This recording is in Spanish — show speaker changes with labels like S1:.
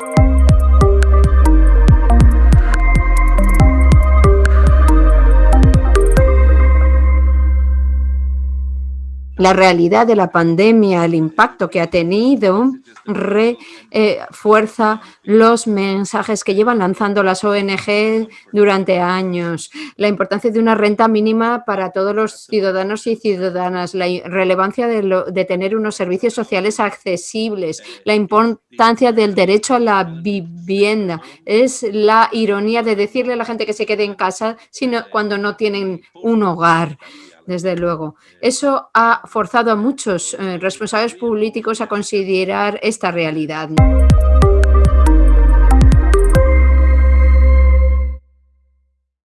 S1: Música La realidad de la pandemia, el impacto que ha tenido, refuerza los mensajes que llevan lanzando las ONG durante años. La importancia de una renta mínima para todos los ciudadanos y ciudadanas, la relevancia de, de tener unos servicios sociales accesibles, la importancia del derecho a la vivienda. Es la ironía de decirle a la gente que se quede en casa sino cuando no tienen un hogar desde luego. Eso ha forzado a muchos eh, responsables políticos a considerar esta realidad.